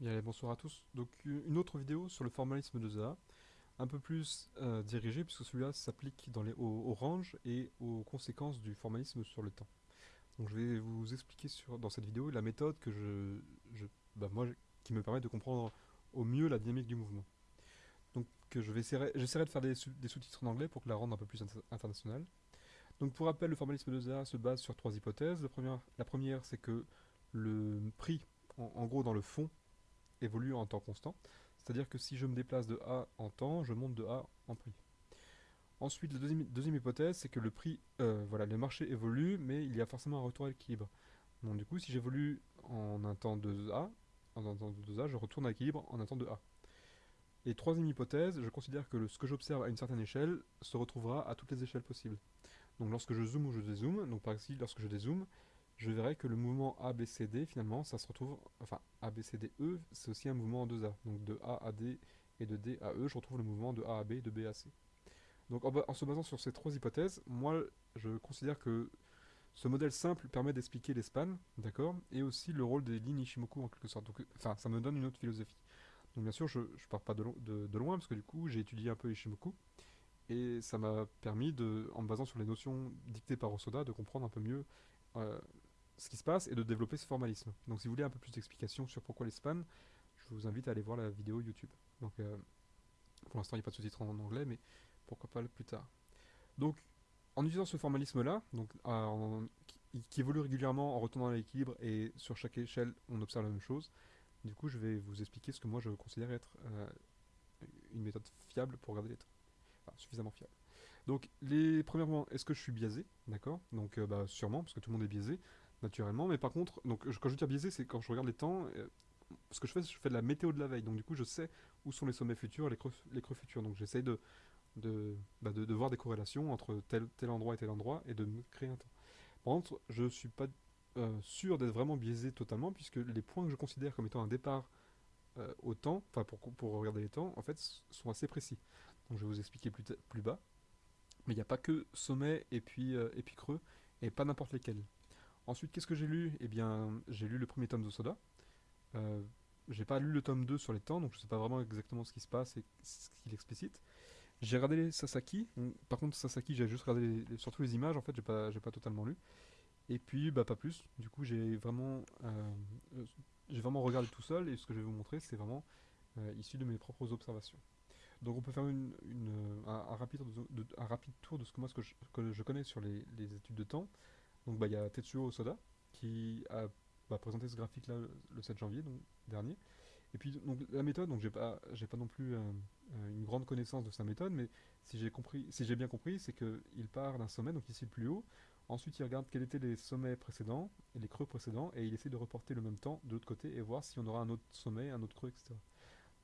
Bonsoir à tous. Donc une autre vidéo sur le formalisme de Zaha, un peu plus euh, dirigée puisque celui-là s'applique dans les au, range et aux conséquences du formalisme sur le temps. Donc je vais vous expliquer sur, dans cette vidéo la méthode que je, bah, moi, qui me permet de comprendre au mieux la dynamique du mouvement. Donc je vais j'essaierai de faire des, sous-titres en anglais pour que la rende un peu plus internationale. Donc pour rappel, le formalisme de Zaha se base sur trois hypothèses. La première, la première c'est que le prix, en gros dans le fond, évolue en temps constant. C'est-à-dire que si je me déplace de A en temps, je monte de A en prix. Ensuite, la deuxième, hypothèse, c'est que le prix, euh, voilà, le marché évolue, mais il y a forcément un retour à l'équilibre. Donc du coup, si j'évolue en un temps de A, en un temps de 2A, je retourne à l'équilibre en un temps de A. Et troisième hypothèse, je considère que ce que j'observe à une certaine échelle se retrouvera à toutes les échelles possibles. Donc lorsque je zoome ou je dézoome, donc par exemple lorsque je dézoome, je verrai que le mouvement ABCD, finalement, ça se retrouve, enfin, ABCDE, c'est aussi un mouvement en 2A. Donc de A à D et de D à E, je retrouve le mouvement de A à B, de B à C. Donc en, se basant sur ces trois hypothèses, moi, je considère que ce modèle simple permet d'expliquer les spans, d'accord, et aussi le rôle des lignes Ishimoku en quelque sorte. Donc, enfin, ça me donne une autre philosophie. Donc bien sûr, je ne pars pas de, de, loin, parce que du coup, j'ai étudié un peu Ishimoku, et ça m'a permis, de, en me basant sur les notions dictées par Osoda, de comprendre un peu mieux euh, ce qui se passe et de développer ce formalisme. Donc si vous voulez un peu plus d'explications sur pourquoi les spans, je vous invite à aller voir la vidéo YouTube. Donc euh, pour l'instant il n'y a pas de sous-titres en anglais, mais pourquoi pas plus tard. Donc en utilisant ce formalisme-là, donc qui, évolue régulièrement en retournant à l'équilibre et sur chaque échelle on observe la même chose, du coup je vais vous expliquer ce que moi je considère être euh, une méthode fiable pour regarder les. Enfin, suffisamment fiable. Donc, les premièrement, est-ce que je suis biaisé? D'accord? Donc, euh, bah, sûrement, parce que tout le monde est biaisé naturellement. Mais par contre, donc quand je dis biaisé, c'est quand je regarde les temps. Euh, ce que je fais, je fais de la météo de la veille. Donc du coup, je sais où sont les sommets futurs et les creux, les creux futurs. Donc j'essaye de bah, de, de, voir des corrélations entre tel, tel endroit et tel endroit et de créer un temps. Par contre, je ne suis pas euh, sûr d'être vraiment biaisé totalement, puisque les points que je considère comme étant un départ euh, au temps, enfin pour, pour regarder les temps, en fait, sont assez précis. Donc je vais vous expliquer plus, plus bas. Mais il n'y a pas que sommet et puis, et puis creux, et pas n'importe lesquels. Ensuite, qu'est-ce que j'ai lu? Eh bien, j'ai lu le premier tome de Soda. Euh, j'ai pas lu le tome 2 sur les temps, donc je sais pas vraiment exactement ce qui se passe et ce qu'il explicite. J'ai regardé les Sasaki. Par contre, Sasaki, j'ai juste regardé surtout les images, en fait, j'ai pas, pas totalement lu. Et puis, bah, pas plus. Du coup, j'ai vraiment, euh, j'ai vraiment regardé tout seul, et ce que je vais vous montrer, c'est vraiment euh, issu de mes propres observations. Donc, on peut faire une, un, rapide, un, rapide, tour de ce que moi ce que je, connais sur les études de temps. Donc bah, il y a Tetsuo Osoda qui a bah, présenté ce graphique là le 7 janvier donc, dernier. Et puis donc la méthode, donc j'ai pas j'ai pas non plus euh, euh, une grande connaissance de sa méthode, mais si j'ai compris, si j'ai bien compris, c'est qu'il part d'un sommet, donc ici le plus haut. Ensuite, il regarde quels étaient les sommets précédents et les creux précédents, et il essaie de reporter le même temps de l'autre côté et voir si on aura un autre sommet, un autre creux, etc.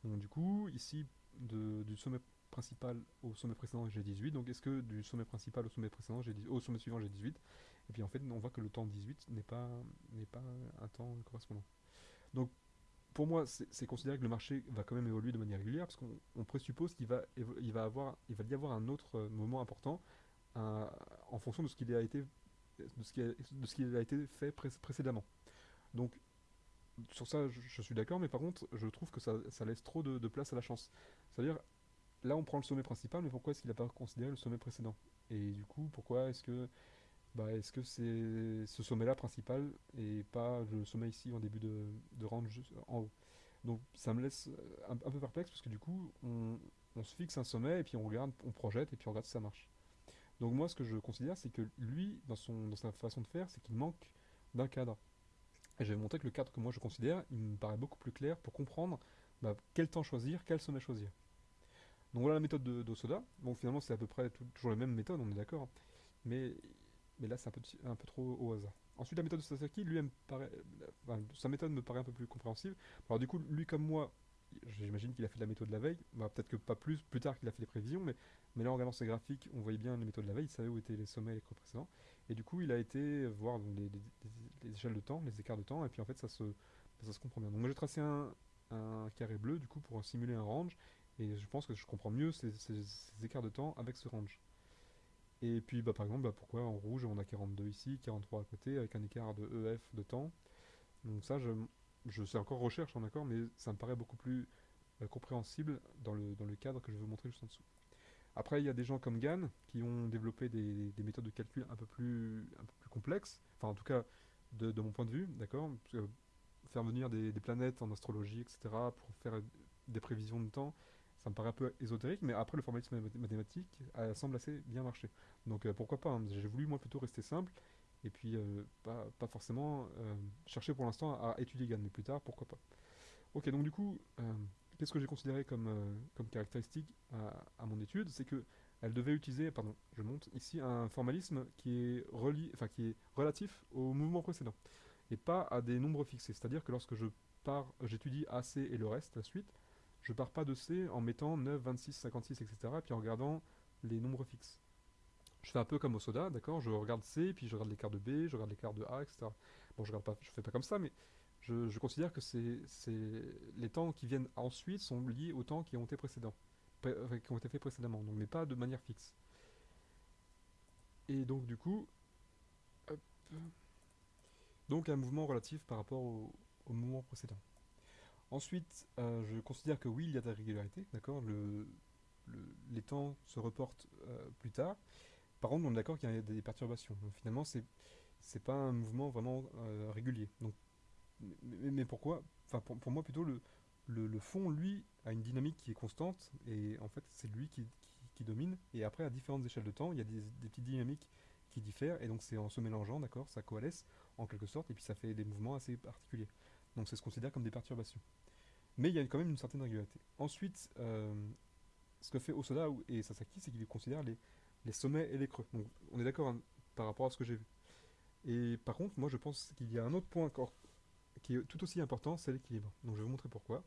Donc du coup, ici, du sommet principal au sommet précédent, j'ai 18. Donc est-ce que du sommet principal au sommet précédent, j'ai au sommet suivant, j'ai 18 Et puis en fait, on voit que le temps 18 n'est pas, pas un temps correspondant. Donc pour moi, c'est considéré que le marché va quand même évoluer de manière régulière, parce qu'on présuppose qu'il va, il va, avoir, il va y avoir un autre euh, moment important en fonction de ce qu'il a été de ce qui a, de ce qui a été fait précédemment. Donc sur ça, je, suis d'accord, mais par contre, je trouve que ça, laisse trop de, de place à la chance. C'est-à-dire, là on prend le sommet principal, mais pourquoi est-ce qu'il n'a pas considéré le sommet précédent? Et du coup, pourquoi est-ce que bah, est-ce que c'est ce sommet-là principal et pas le sommet ici en début de, de juste en haut? Donc ça me laisse un, peu perplexe parce que du coup, on, se fixe un sommet et puis on regarde, on projette et puis on regarde si ça marche. Donc moi, ce que je considère, c'est que lui, dans, son, dans sa façon de faire, c'est qu'il manque d'un cadre. Et je vais montrer que le cadre que moi je considère, il me paraît beaucoup plus clair pour comprendre bah, quel temps choisir, quel sommet choisir. Donc voilà la méthode d'Osoda. Bon, finalement, c'est à peu près toujours les mêmes méthodes, on est d'accord. Mais, mais là, c'est un peu, trop au hasard. Ensuite, la méthode de Sasaki, lui, me paraît, sa méthode me paraît un peu plus compréhensible. Alors du coup, lui comme moi, j'imagine qu'il a fait de la méthode de la veille. Bah, Peut-être que pas plus, plus tard qu'il a fait des prévisions, mais, mais là, en regardant ses graphiques, on voyait bien les méthodes de la veille, il savait où étaient les sommets et les creux précédents. Et du coup, il a été voir les, échelles de temps, les écarts de temps, et puis en fait, ça se, ça se comprend bien. Donc moi, j'ai tracé un, un carré bleu, du coup, pour simuler un range, et je pense que je comprends mieux ces, écarts de temps avec ce range. Et puis bah, par exemple, bah, pourquoi en rouge on a 42 ici, 43 à côté, avec un écart de EF de temps? Donc ça, je, je sais encore recherche, mais ça me paraît beaucoup plus euh, compréhensible dans le, dans le cadre que je vous montrer juste en dessous. Après, il y a des gens comme Gann qui ont développé des, méthodes de calcul un peu plus, un peu plus complexes, enfin en tout cas de, mon point de vue, d'accord? Faire venir des, planètes en astrologie, etc., pour faire des prévisions de temps, ça me paraît un peu ésotérique, mais après le formalisme mathématique semble assez bien marcher. Donc euh, pourquoi pas, hein. j'ai voulu moi plutôt rester simple, et puis euh, pas, forcément chercher pour l'instant à étudier Gann, mais plus tard, pourquoi pas. Ok, donc du coup, qu'est-ce que j'ai considéré comme, euh, comme caractéristique à, mon étude? C'est que elle devait utiliser, pardon, je monte ici un formalisme qui est, relié, enfin, qui est relatif au mouvement précédent, et pas à des nombres fixés. C'est-à-dire que lorsque je pars, j'étudie AC et le reste, la suite, je pars pas de C en mettant 9, 26, 56, etc., et puis en regardant les nombres fixes. Je fais un peu comme au soda, d'accord? Je regarde C, puis je regarde l'écart de B, je regarde l'écart de A, etc. Bon, je regarde pas, je fais pas comme ça, mais je, considère que les temps qui viennent ensuite sont liés aux temps qui ont été précédents, qui ont été faits précédemment, donc, mais pas de manière fixe. Et donc du coup, donc un mouvement relatif par rapport au, mouvement précédent. Ensuite, euh, je considère que oui, il y a de la régularité, d'accord le, Les temps se reportent euh, plus tard. Par contre, on est d'accord qu'il y a des perturbations. Donc finalement, c'est c'est pas un mouvement vraiment euh, régulier. Donc mais, pourquoi Enfin, pour, moi, plutôt, le, fond, lui, a une dynamique qui est constante, et en fait, c'est lui qui, qui, domine. Et après, à différentes échelles de temps, il y a des, des petites dynamiques qui diffèrent, et donc c'est en se mélangeant, d'accord, ça coalesce, en quelque sorte, et puis ça fait des mouvements assez particuliers. Donc ce qu'on considère comme des perturbations. Mais il y a quand même une certaine régularité. Ensuite, euh, ce que fait Osoda et Sasaki, c'est qu'il considère les, les sommets et les creux. Donc on est d'accord hein, par rapport à ce que j'ai vu. Et par contre, moi je pense qu'il y a un autre point encore qui est tout aussi important, c'est l'équilibre. Donc je vais vous montrer pourquoi.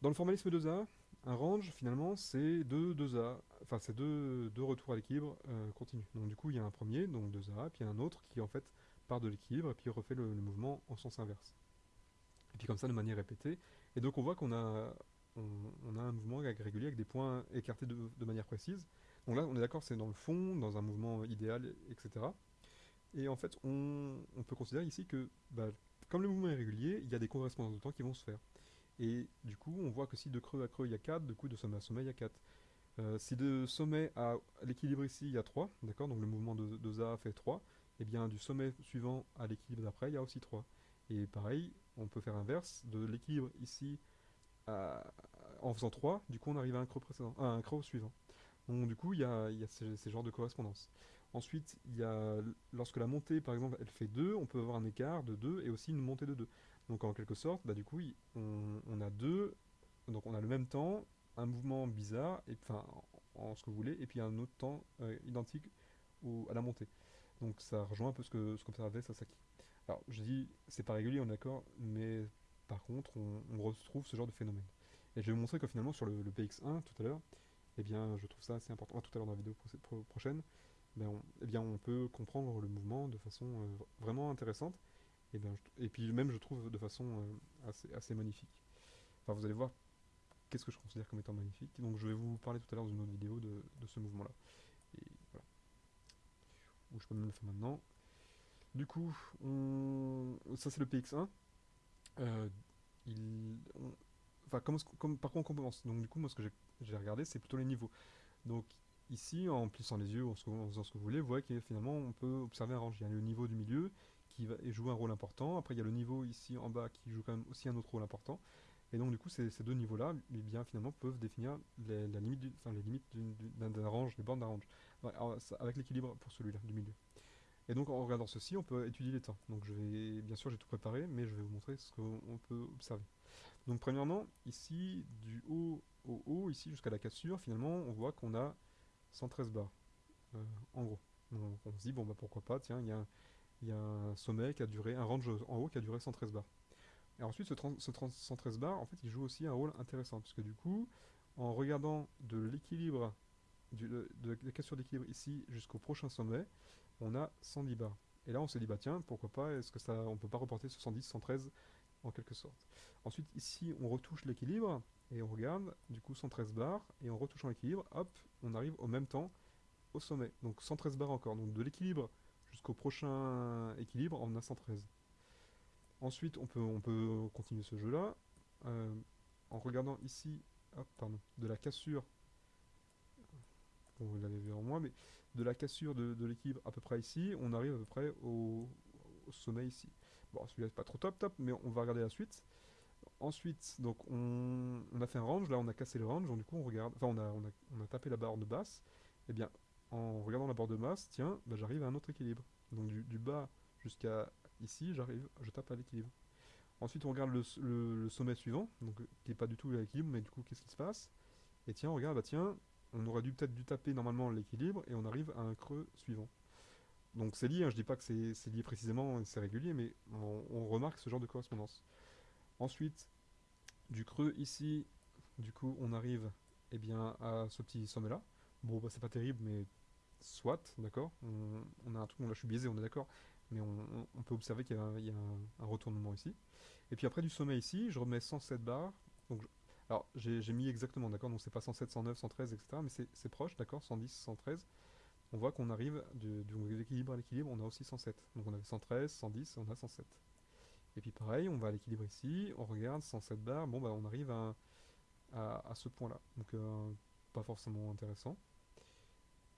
Dans le formalisme 2A, un range, finalement, c'est deux 2A, enfin c'est deux, deux, retours à l'équilibre euh, continu. Donc du coup, il y a un premier, donc 2A, puis il y a un autre qui en fait part de l'équilibre et puis refait le, mouvement en sens inverse. Et puis comme ça, de manière répétée. Et donc on voit qu'on a, on, a un mouvement régulier avec des points écartés de, manière précise. Donc là, on est d'accord, c'est dans le fond, dans un mouvement idéal, etc. Et en fait, on, peut considérer ici que bah, comme le mouvement est régulier, il y a des correspondances de temps qui vont se faire. Et du coup, on voit que si de creux à creux il y a 4, du coup de sommet à sommet il y a 4. Euh, si de sommet à l'équilibre ici il y a 3, d'accord, donc le mouvement de, de ZA fait 3, et eh bien du sommet suivant à l'équilibre d'après il y a aussi 3. Et pareil, on peut faire inverse, de l'équilibre ici en faisant 3, du coup on arrive à un creux, précédent, à un creux suivant. Donc du coup il y a, ces, genres de correspondances. Ensuite, y a, lorsque la montée, par exemple, elle fait 2, on peut avoir un écart de 2 et aussi une montée de 2. Donc en quelque sorte, bah, du coup, on, a deux, donc on a le même temps, un mouvement bizarre, enfin, en, ce que vous voulez, et puis un autre temps euh, identique à la montée. Donc ça rejoint un peu ce que ce qu'observait Sasaki. Alors, je dis, c'est pas régulier, on est d'accord, mais par contre, on, retrouve ce genre de phénomène. Et je vais vous montrer que finalement, sur le, PX1, tout à l'heure, eh bien, je trouve ça assez important, tout à l'heure dans la vidéo prochaine, ben on, eh bien, on peut comprendre le mouvement de façon euh, vraiment intéressante. Et, ben, et puis même, je trouve de façon euh, assez, assez magnifique. Enfin, vous allez voir qu'est-ce que je considère comme étant magnifique. Donc je vais vous parler tout à l'heure dans une autre vidéo de, de ce mouvement-là. Et voilà. Ou je peux même le faire maintenant. Du coup, ça c'est le PX1. Euh. Enfin, par contre, on commence. Donc du coup, moi ce que j'ai regardé, c'est plutôt les niveaux. Donc Ici, en plissant les yeux, en, faisant ce que vous voulez, vous voyez que finalement on peut observer un range. Il y a le niveau du milieu qui va jouer un rôle important. Après, il y a le niveau ici en bas qui joue quand même aussi un autre rôle important. Et donc, du coup, ces, deux niveaux-là, eh bien, finalement, peuvent définir les, enfin, les limites d'un range, les bornes d'un range, avec l'équilibre pour celui-là, du milieu. Et donc, en regardant ceci, on peut étudier les temps. Donc, je vais, bien sûr, j'ai tout préparé, mais je vais vous montrer ce qu'on peut observer. Donc, premièrement, ici, du haut au haut, ici, jusqu'à la cassure, finalement, on voit qu'on a 113 bars, euh, en gros. on se dit, bon bah pourquoi pas, tiens, il y, a, un sommet qui a duré, un range en haut qui a duré 113 bars. Et ensuite, ce, 113 bars, en fait, il joue aussi un rôle intéressant, puisque du coup, en regardant de l'équilibre, de, la cassure d'équilibre ici jusqu'au prochain sommet, on a 110 bars. Et là, on s'est dit, bah tiens, pourquoi pas, est-ce que ça, on peut pas reporter ce 110, 113 en quelque sorte. Ensuite, ici, on retouche l'équilibre, et on regarde, du coup 113 bars, et en retouchant l'équilibre, hop, on arrive au même temps au sommet. Donc 113 bars encore. Donc de l'équilibre jusqu'au prochain équilibre, on a 113. Ensuite, on peut, on peut continuer ce jeu-là euh, en regardant ici, pardon, de la cassure. Vous l'avez vu en moins, mais de la cassure de, l'équilibre à peu près ici, on arrive à peu près au, sommet ici. Bon, celui-là c'est pas trop top top, mais on va regarder la suite. Ensuite, donc on, a fait un range, là on a cassé le range, du coup on regarde, enfin on a, on a, tapé la barre de basse, et eh bien en regardant la barre de basse, tiens, bah, j'arrive à un autre équilibre. Donc du, bas jusqu'à ici, j'arrive, je tape à l'équilibre. Ensuite on regarde le, sommet suivant, donc qui n'est pas du tout à l'équilibre, mais du coup qu'est-ce qui se passe? Et tiens, on regarde, bah tiens, on aurait dû peut-être dû taper normalement l'équilibre, et on arrive à un creux suivant. Donc c'est lié, hein, je dis pas que c'est lié précisément, c'est régulier, mais on remarque ce genre de correspondance. Ensuite, du creux ici, du coup, on arrive eh bien, à ce petit sommet-là. Bon, bah, c'est pas terrible, mais soit, d'accord on, a un truc, là je suis biaisé, on est d'accord, mais on, peut observer qu'il y a, un, retournement ici. Et puis après du sommet ici, je remets 107 barres. Alors j'ai mis exactement, d'accord, donc c'est pas 107, 109, 113, etc., mais c'est proche, d'accord, 110, 113. On voit qu'on arrive du, du équilibre à l'équilibre, on a aussi 107. Donc on avait 113, 110, on a 107. Et puis pareil, on va à l'équilibre ici, on regarde 107 barres, bon bah on arrive à, à, ce point là. Donc euh, pas forcément intéressant.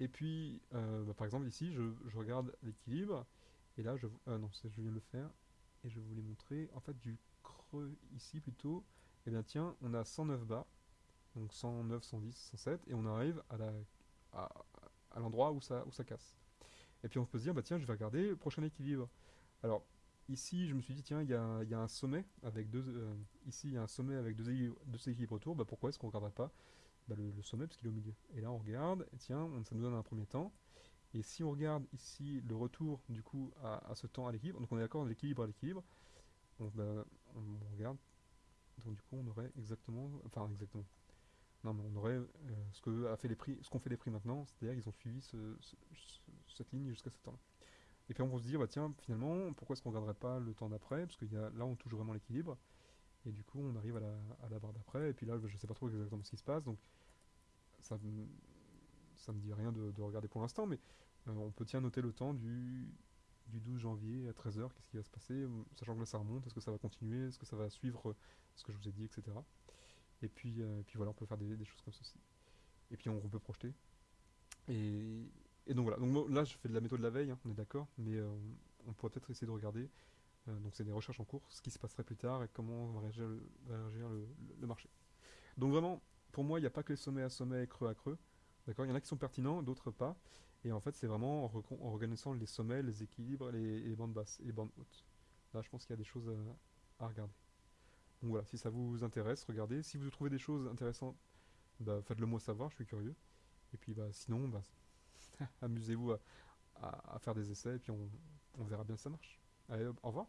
Et puis euh, bah, par exemple ici, je, regarde l'équilibre, et là je... Euh, non, je viens de le faire, et je les montrer. En fait du creux ici plutôt, et eh bien tiens, on a 109 barres, donc 109, 110, 107, et on arrive à la à, l'endroit où ça, où ça casse. Et puis on peut se dire, bah tiens, je vais regarder le prochain équilibre. Alors, Ici, je me suis dit, tiens, il y a, un sommet avec deux... Euh, ici, il y a un sommet avec deux équilibres, autour. Bah, pourquoi est-ce qu'on ne regarderait pas bah, le, sommet Parce qu'il est au milieu. Et là, on regarde, et tiens, ça nous donne un premier temps. Et si on regarde ici le retour, du coup, à, ce temps à l'équilibre, donc on est d'accord, l'équilibre à l'équilibre, on, bah, on, regarde, donc du coup, on aurait exactement... Enfin, exactement. Non, mais on aurait euh, ce que fait les prix, qu'ont fait les prix maintenant, c'est-à-dire qu'ils ont suivi cette ligne jusqu'à ce temps-là. Et puis on va se dire, bah tiens, finalement, pourquoi est-ce qu'on ne regarderait pas le temps d'après? Parce que y a, là, on touche vraiment l'équilibre. Et du coup, on arrive à la, barre d'après. Et puis là, je ne sais pas trop exactement ce qui se passe. Donc, ça ne me dit rien de, regarder pour l'instant. Mais euh, on peut tiens noter le temps du, du 12 janvier à 13h. Qu'est-ce qui va se passer Sachant que là, ça remonte. Est-ce que ça va continuer Est-ce que ça va suivre ce que je vous ai dit, etc. Et puis, euh, puis voilà, on peut faire des, choses comme ceci. Et puis on peut projeter. Et, donc voilà, donc là je fais de la méthode de la veille, hein, on est d'accord, mais euh, on pourrait peut-être essayer de regarder, euh, donc c'est des recherches en cours, ce qui se passerait plus tard et comment va réagir le, marché. Donc vraiment, pour moi, il n'y a pas que les sommets à sommet et creux à creux, d'accord Il y en a qui sont pertinents, d'autres pas, et en fait c'est vraiment en, reconnaissant les sommets, les équilibres les, bandes basses et les bandes hautes. Là je pense qu'il y a des choses à, regarder. Donc voilà, si ça vous intéresse, regardez. Si vous trouvez des choses intéressantes, bah, faites-le moi savoir, je suis curieux. Et puis bah, sinon, bah, amusez-vous à, faire des essais et puis on verra bien si ça marche. Allez, au revoir.